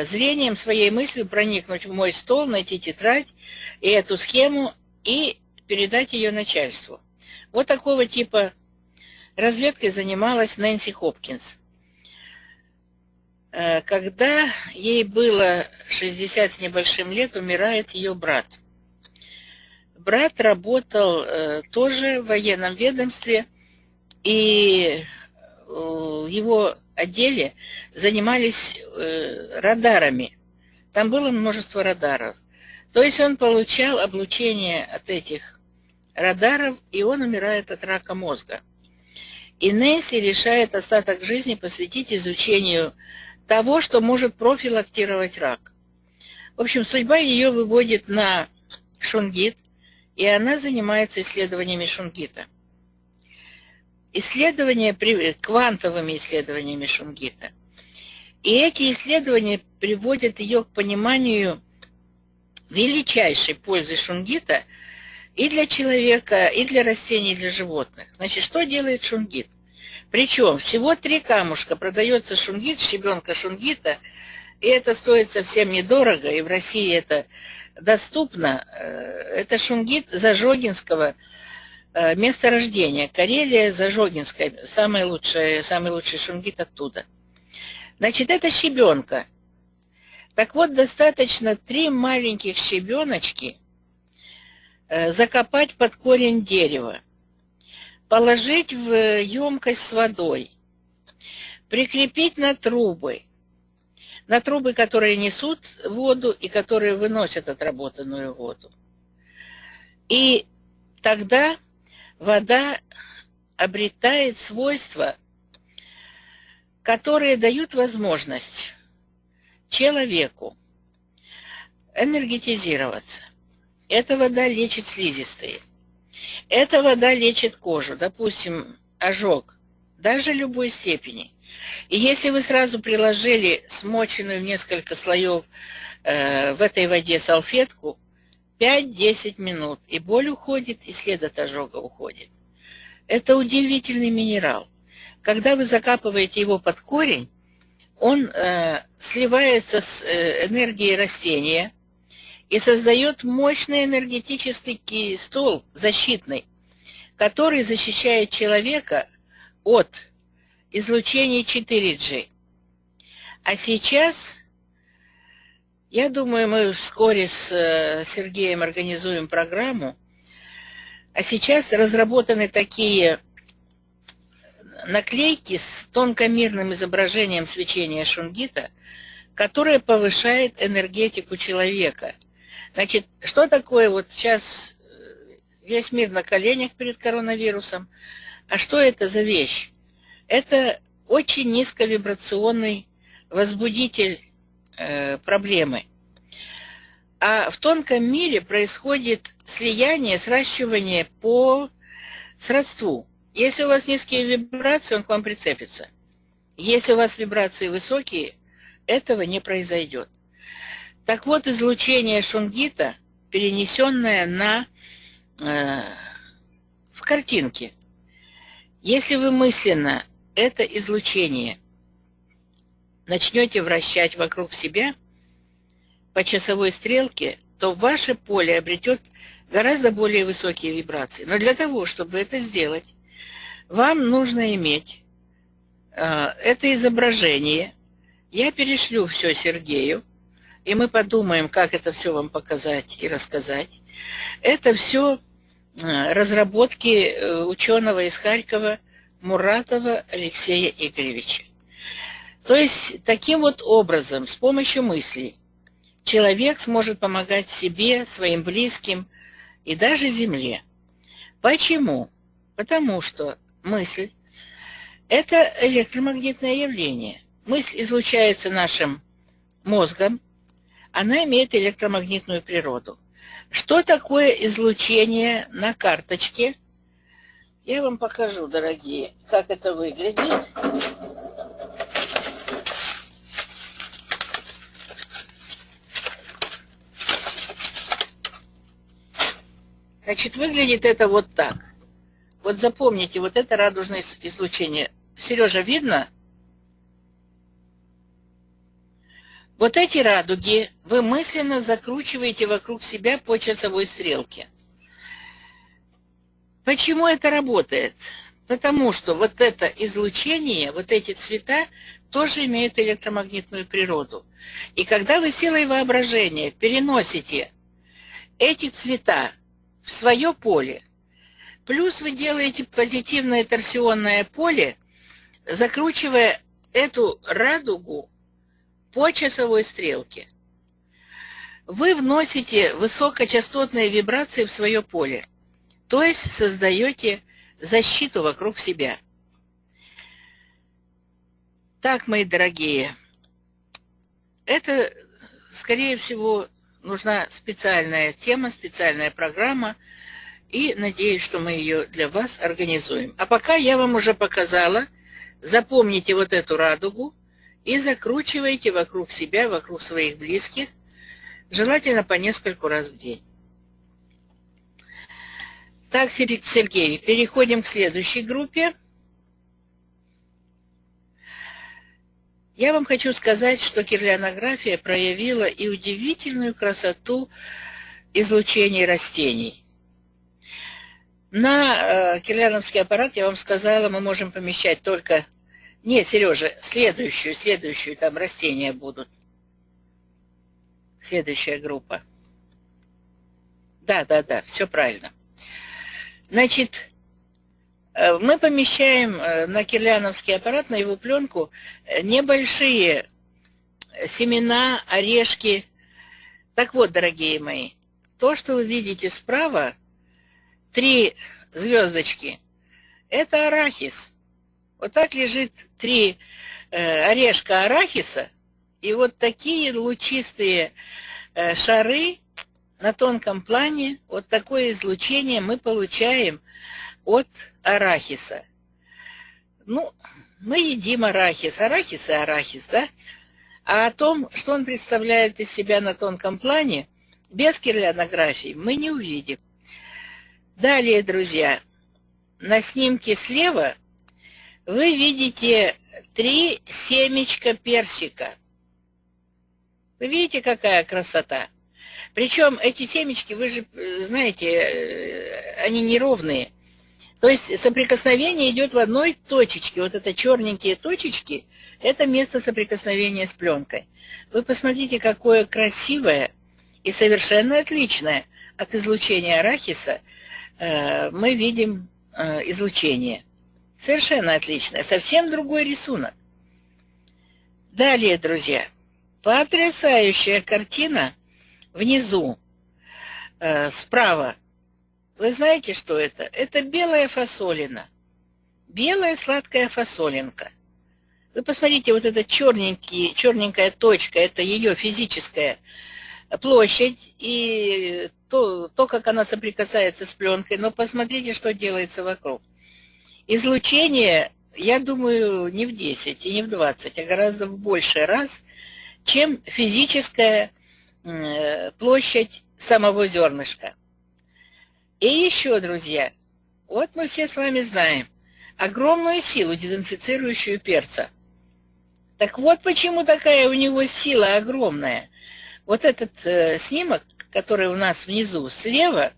зрением, своей мыслью проникнуть в мой стол, найти тетрадь и эту схему и передать ее начальству. Вот такого типа разведкой занималась Нэнси Хопкинс. Э, когда ей было 60 с небольшим лет, умирает ее брат. Брат работал э, тоже в военном ведомстве, и его отделе занимались э, радарами. Там было множество радаров. То есть он получал облучение от этих радаров, и он умирает от рака мозга. И Несси решает остаток жизни посвятить изучению того, что может профилактировать рак. В общем, судьба ее выводит на шунгит, и она занимается исследованиями шунгита. Исследования, квантовыми исследованиями шунгита. И эти исследования приводят ее к пониманию величайшей пользы шунгита и для человека, и для растений, и для животных. Значит, что делает шунгит? Причем всего три камушка. Продается шунгит, щебенка шунгита, и это стоит совсем недорого, и в России это доступно. Э, это шунгит Зажогинского э, месторождения. Карелия, Зажогинская. Самый лучший, самый лучший шунгит оттуда. Значит, это щебенка. Так вот, достаточно три маленьких щебеночки э, закопать под корень дерева положить в емкость с водой, прикрепить на трубы, на трубы, которые несут воду и которые выносят отработанную воду. И тогда вода обретает свойства, которые дают возможность человеку энергетизироваться. Эта вода лечит слизистые. Эта вода лечит кожу, допустим, ожог, даже любой степени. И если вы сразу приложили смоченную в несколько слоев э, в этой воде салфетку, 5-10 минут, и боль уходит, и след от ожога уходит. Это удивительный минерал. Когда вы закапываете его под корень, он э, сливается с э, энергией растения, и создает мощный энергетический стол защитный, который защищает человека от излучения 4G. А сейчас, я думаю, мы вскоре с э, Сергеем организуем программу, А сейчас разработаны такие наклейки с тонкомерным изображением свечения шунгита, которое повышает энергетику человека. Значит, что такое вот сейчас э, весь мир на коленях перед коронавирусом? А что это за вещь? Это очень низковибрационный возбудитель проблемы. А в тонком мире происходит слияние, сращивание по сродству. Если у вас низкие вибрации, он к вам прицепится. Если у вас вибрации высокие, этого не произойдет. Так вот, излучение шунгита, перенесенное на, э, в картинке. Если вы мысленно это излучение начнете вращать вокруг себя по часовой стрелке, то ваше поле обретет гораздо более высокие вибрации. Но для того, чтобы это сделать, вам нужно иметь э, это изображение. Я перешлю все Сергею, и мы подумаем, как это все вам показать и рассказать. Это все э, разработки э, ученого из Харькова Муратова Алексея Игоревича. То есть таким вот образом, с помощью мыслей, человек сможет помогать себе, своим близким и даже Земле. Почему? Потому что мысль – это электромагнитное явление. Мысль излучается нашим мозгом, она имеет электромагнитную природу. Что такое излучение на карточке? Я вам покажу, дорогие, как это выглядит. Значит, выглядит это вот так. Вот запомните, вот это радужное излучение. Сережа, видно? Вот эти радуги вы мысленно закручиваете вокруг себя по часовой стрелке. Почему это работает? Потому что вот это излучение, вот эти цвета тоже имеют электромагнитную природу. И когда вы силой воображения переносите эти цвета в свое поле. Плюс вы делаете позитивное торсионное поле, закручивая эту радугу по часовой стрелке. Вы вносите высокочастотные вибрации в свое поле, то есть создаете защиту вокруг себя. Так, мои дорогие, это, скорее всего, нужна специальная тема, специальная программа, и надеюсь, что мы ее для вас организуем. А пока я вам уже показала, запомните вот эту радугу и закручивайте вокруг себя, вокруг своих близких, желательно по нескольку раз в день. Так, Сергей, переходим к следующей группе. Я вам хочу сказать, что кирлянография проявила и удивительную красоту излучения растений. На э, кирляновский аппарат, я вам сказала, мы можем помещать только... Нет, Сережа, следующую, следующую, там растения будут. Следующая группа. Да, да, да, все правильно. Значит, мы помещаем э, на кирляновский аппарат, на его пленку, э, небольшие семена, орешки. Так вот, дорогие мои, то, что вы видите справа, три звездочки, это арахис. Вот так лежит три орешка арахиса, и вот такие лучистые шары на тонком плане, вот такое излучение мы получаем от арахиса. Ну, мы едим арахис. Арахис и арахис, да? А о том, что он представляет из себя на тонком плане, без кирлянографии мы не увидим. Далее, друзья, на снимке слева вы видите три семечка персика. Вы видите, какая красота? Причем эти семечки, вы же э, знаете, э, они неровные. То есть соприкосновение идет в одной точечке. Вот это черненькие точечки, это место соприкосновения с пленкой. Вы посмотрите, какое красивое и совершенно отличное от излучения арахиса э, мы видим э, излучение. Совершенно отличное, совсем другой рисунок. Далее, друзья, потрясающая картина внизу, э, справа. Вы знаете, что это? Это белая фасолина. Белая сладкая фасолинка. Вы посмотрите, вот эта черненькая точка, это ее физическая площадь и то, то, как она соприкасается с пленкой. Но посмотрите, что делается вокруг. Излучение, я думаю, не в 10 и не в 20, а гораздо в больший раз, чем физическая площадь самого зернышка. И еще, друзья, вот мы все с вами знаем огромную силу, дезинфицирующую перца. Так вот почему такая у него сила огромная. Вот этот э, снимок, который у нас внизу слева,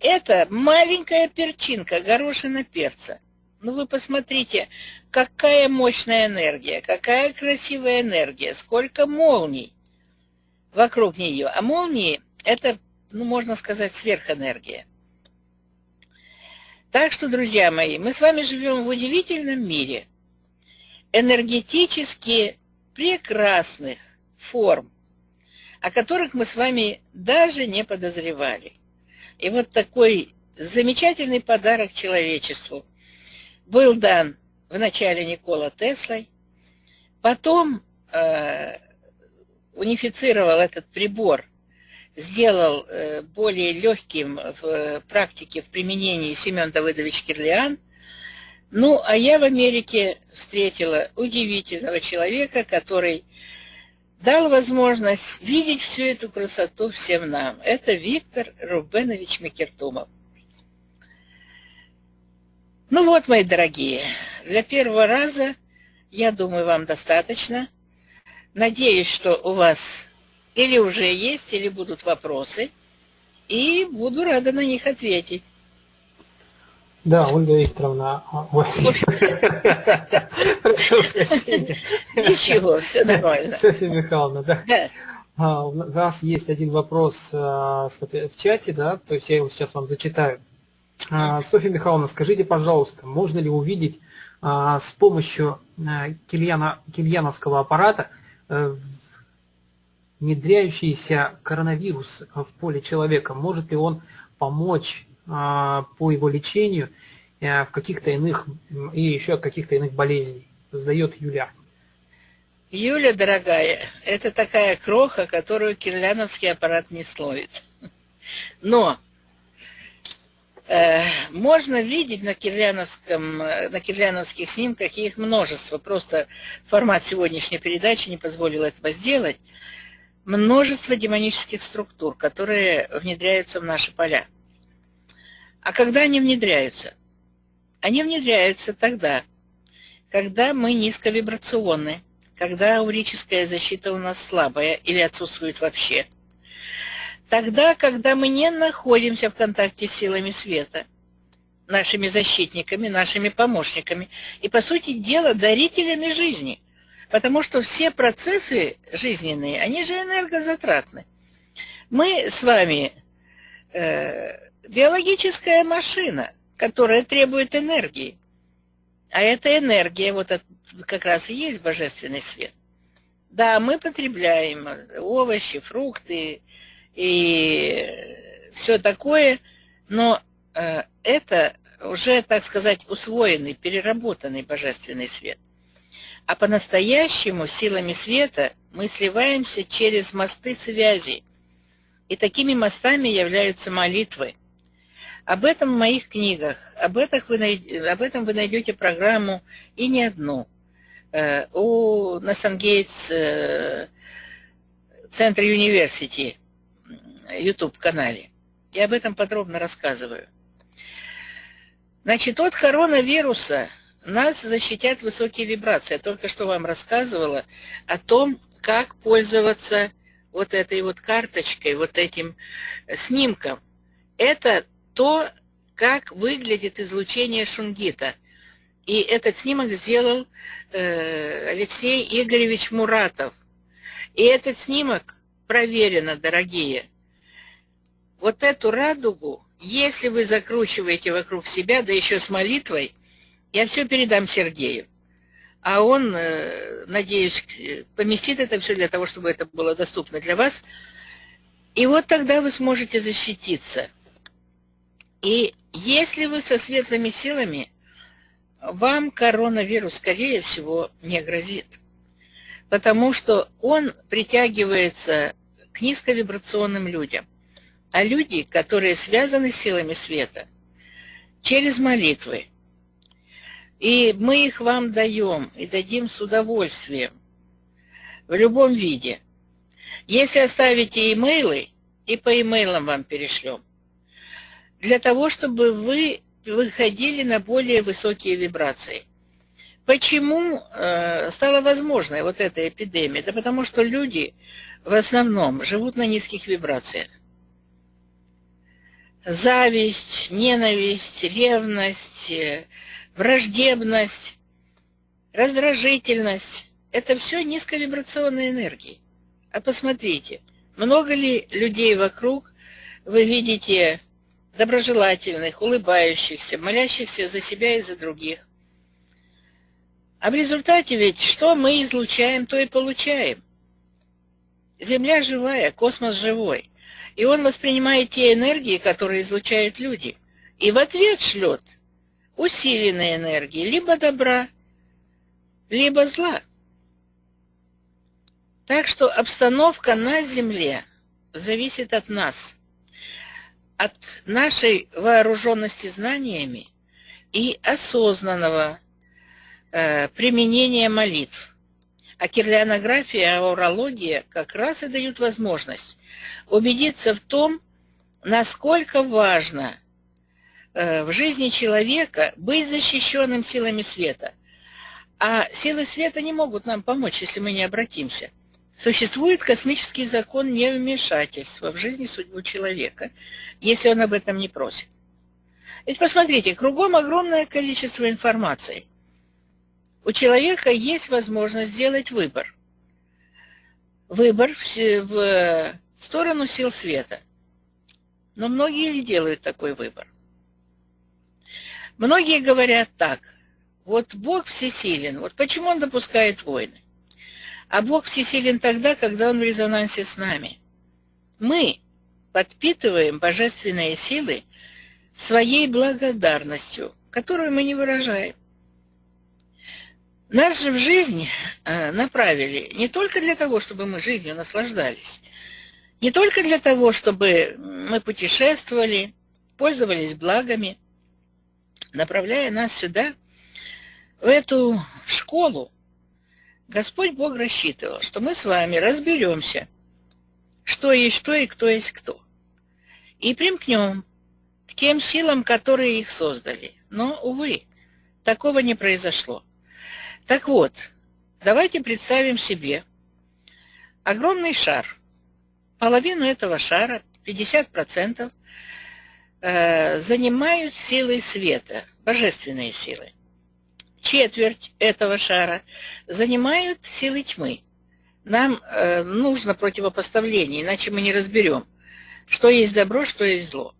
это маленькая перчинка, горошина перца. Ну вы посмотрите, какая мощная энергия, какая красивая энергия, сколько молний вокруг нее. А молнии – это, ну, можно сказать, сверхэнергия. Так что, друзья мои, мы с вами живем в удивительном мире энергетически прекрасных форм, о которых мы с вами даже не подозревали. И вот такой замечательный подарок человечеству был дан в начале Никола Теслой, потом э, унифицировал этот прибор, сделал э, более легким в э, практике, в применении Семен Давыдович Кирлиан. Ну, а я в Америке встретила удивительного человека, который дал возможность видеть всю эту красоту всем нам. Это Виктор Рубенович Микертумов. Ну вот, мои дорогие, для первого раза, я думаю, вам достаточно – Надеюсь, что у вас или уже есть, или будут вопросы, и буду рада на них ответить. Да, Ольга Викторовна. А, Прошу прощения. Ничего, все нормально. Софья Михайловна, да. А, у вас есть один вопрос а, в чате, да, то есть я его сейчас вам зачитаю. Софья Михайловна, скажите, пожалуйста, можно ли увидеть с помощью кильяна, кильяновского аппарата Э, внедряющийся коронавирус в поле человека, может ли он помочь а, по его лечению э, в каких-то иных и еще каких-то иных болезней? Задает Юля. Юля, дорогая, это такая кроха, которую кирляновский аппарат не словит. Но Э, можно видеть на, кирляновском, на кирляновских снимках, их множество, просто формат сегодняшней передачи не позволил этого сделать, множество демонических структур, которые внедряются в наши поля. А когда они внедряются? Они внедряются тогда, когда мы низковибрационны, когда аурическая защита у нас слабая или отсутствует вообще – Тогда, когда мы не находимся в контакте с силами света, нашими защитниками, нашими помощниками и, по сути дела, дарителями жизни. Потому что все процессы жизненные, они же энергозатратны. Мы с вами э, биологическая машина, которая требует энергии. А эта энергия, вот от, как раз и есть божественный свет. Да, мы потребляем овощи, фрукты, и все такое, но э, это уже, так сказать, усвоенный, переработанный божественный свет. А по-настоящему силами света мы сливаемся через мосты связи. И такими мостами являются молитвы. Об этом в моих книгах, об этом вы, найдете, об этом вы найдете программу и не одну. Э, у Насангейтс э, Центр Университи YouTube-канале. Я об этом подробно рассказываю. Значит, от коронавируса нас защитят высокие вибрации. Я только что вам рассказывала о том, как пользоваться вот этой вот карточкой, вот этим снимком. Это то, как выглядит излучение шунгита. И этот снимок сделал э, Алексей Игоревич Муратов. И этот снимок проверено, дорогие, вот эту радугу если вы закручиваете вокруг себя, да еще с молитвой, я все передам Сергею. А он, э, надеюсь, поместит это все для того, чтобы это было доступно для вас. И вот тогда вы сможете защититься. И если вы со светлыми силами, вам коронавирус, скорее всего, не грозит. Потому что он притягивается к низковибрационным людям. А люди, которые связаны с силами света, через молитвы. И мы их вам даем и дадим с удовольствием в любом виде. Если оставите имейлы, и по имейлам вам перешлем, для того, чтобы вы выходили на более высокие вибрации. Почему э, стала возможной вот эта эпидемия? Да потому что люди в основном живут на низких вибрациях. Зависть, ненависть, ревность, э, враждебность, раздражительность – это все низковибрационные энергии. А посмотрите, много ли людей вокруг вы видите доброжелательных, улыбающихся, молящихся за себя и за других. А в результате ведь что мы излучаем, то и получаем. Земля живая, космос живой. И он воспринимает те энергии, которые излучают люди. И в ответ шлет усиленные энергии, либо добра, либо зла. Так что обстановка на Земле зависит от нас – от нашей вооруженности знаниями и осознанного э, применения молитв. А кирлианография и аурология как раз и дают возможность убедиться в том, насколько важно в жизни человека быть защищенным силами света. А силы света не могут нам помочь, если мы не обратимся. Существует космический закон невмешательства в жизни судьбу человека, если он об этом не просит. Ведь посмотрите, кругом огромное количество информации. У человека есть возможность сделать выбор. Выбор в сторону сил света. Но многие ли делают такой выбор? Многие говорят так, вот Бог всесилен, вот почему Он допускает войны? А Бог всесилен тогда, когда Он в резонансе с нами. Мы подпитываем божественные силы своей благодарностью, которую мы не выражаем. Нас же в жизнь э, направили не только для того, чтобы мы жизнью наслаждались, не только для того, чтобы мы путешествовали, пользовались благами, направляя нас сюда, в эту школу, Господь Бог рассчитывал, что мы с вами разберемся, что есть что и кто есть кто, и примкнем к тем силам, которые их создали. Но, увы, такого не произошло. Так вот, давайте представим себе огромный шар. Половину этого шара, 50%, э, занимают силы света, божественные силы четверть этого шара занимают силы тьмы. Нам э, нужно противопоставление, иначе мы не разберем, что есть добро, что есть зло.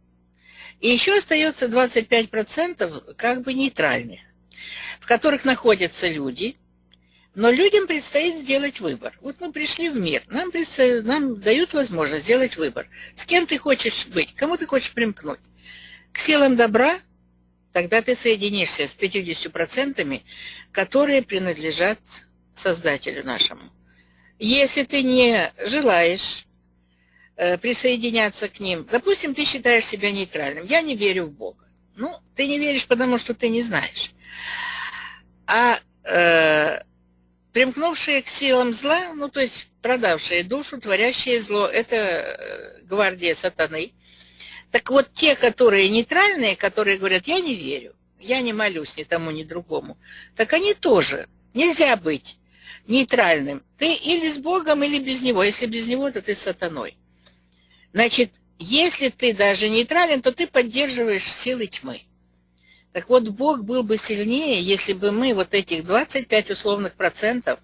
И еще остается 25% как бы нейтральных, в которых находятся люди, но людям предстоит сделать выбор. Вот мы пришли в мир, нам, нам дают возможность сделать выбор. С кем ты хочешь быть, кому ты хочешь примкнуть? К силам добра – тогда ты соединишься с 50%, которые принадлежат Создателю нашему. Если ты не желаешь э, присоединяться к ним, допустим, ты считаешь себя нейтральным, я не верю в Бога. Ну, ты не веришь, потому что ты не знаешь. А э, примкнувшие к силам зла, ну, то есть продавшие душу, творящие зло, это э, гвардия сатаны, так вот, те, которые нейтральные, которые говорят, я не верю, я не молюсь ни тому, ни другому, так они тоже. Нельзя быть нейтральным. Ты или с Богом, или без Него. Если без Него, то ты с сатаной. Значит, если ты даже нейтрален, то ты поддерживаешь силы тьмы. Так вот, Бог был бы сильнее, если бы мы, вот этих 25 условных процентов,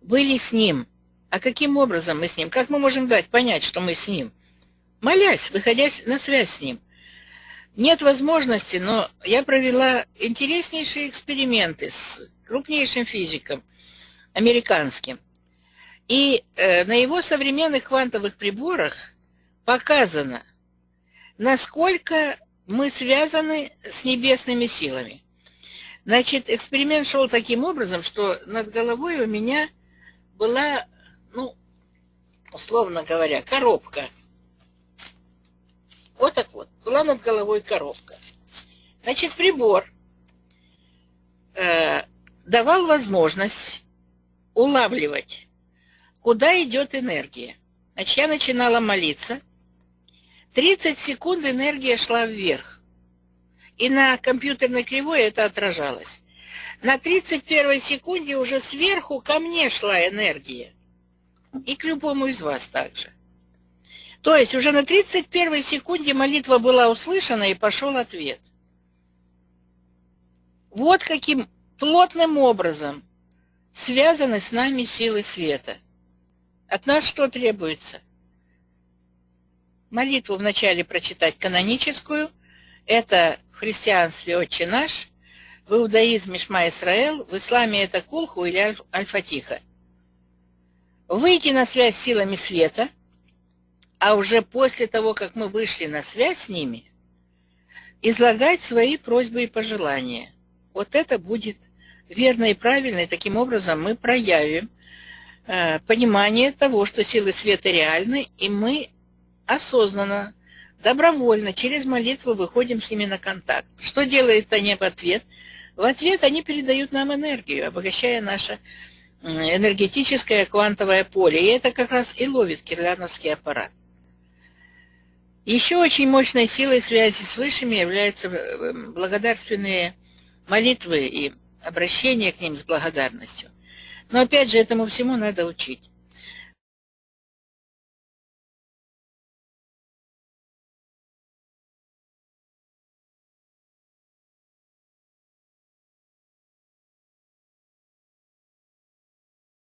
были с Ним. А каким образом мы с Ним? Как мы можем дать понять, что мы с Ним? Молясь, выходя на связь с Ним. нет возможности, но я провела интереснейшие эксперименты с крупнейшим физиком, американским. И э, на его современных квантовых приборах показано, насколько мы связаны с небесными силами. Значит, эксперимент шел таким образом, что над головой у меня была, ну, условно говоря, коробка. Была над головой коробка. Значит, прибор э, давал возможность улавливать, куда идет энергия. Значит, я начинала молиться. 30 секунд энергия шла вверх. И на компьютерной кривой это отражалось. На 31 секунде уже сверху ко мне шла энергия. И к любому из вас также. То есть уже на 31 секунде молитва была услышана и пошел ответ. Вот каким плотным образом связаны с нами силы света. От нас что требуется? Молитву вначале прочитать каноническую. Это в христианстве «Отче наш», в иудаизме «Шма Исраэл», в исламе это «Кулху» или «Аль-Фатиха». Выйти на связь с силами света, а уже после того, как мы вышли на связь с ними, излагать свои просьбы и пожелания. Вот это будет верно и правильно, и таким образом мы проявим э, понимание того, что силы света реальны, и мы осознанно, добровольно, через молитву выходим с ними на контакт. Что делают они в ответ? В ответ они передают нам энергию, обогащая наше энергетическое квантовое поле. И это как раз и ловит кирляновский аппарат. Еще очень мощной силой связи с Высшими являются э, благодарственные молитвы и обращение к ним с благодарностью. Но опять же, этому всему надо учить.